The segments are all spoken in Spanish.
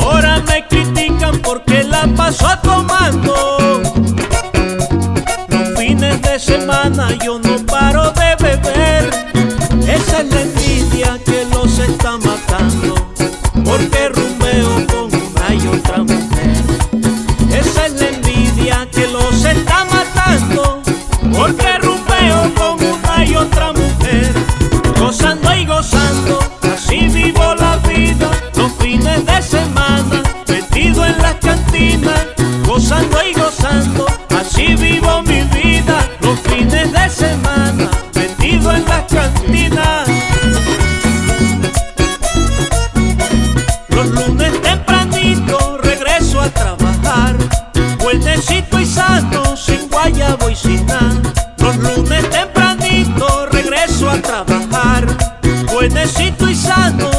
Ahora me critican porque la paso tomando. Los fines de semana yo no paro de beber. Esa es la Porque rumbeo con una y otra mujer. Gozando y gozando, así vivo la vida. Los fines de semana, Fuertecito y sano, sin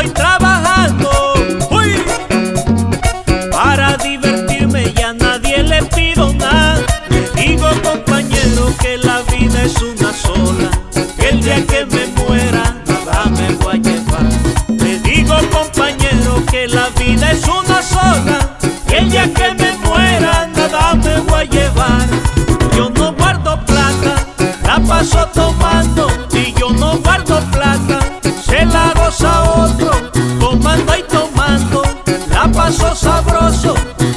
trabajando y trabajando. ¡Uy! Para divertirme ya nadie le pido nada. Digo compañero que la vida es una sola. Que el día que me muera nada me voy a llevar. Le digo compañero que la vida es una sola. Que el día que me Goza otro, tomando y tomando. La paso sabroso,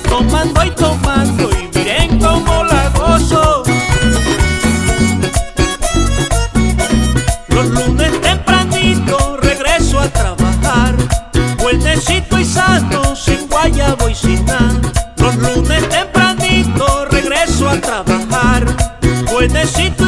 tomando y tomando. Y miren cómo la gozo. Los lunes tempranito regreso a trabajar. Fuertecito y sano, sin guayabo y sin. Los lunes tempranito regreso a trabajar. Fuertecito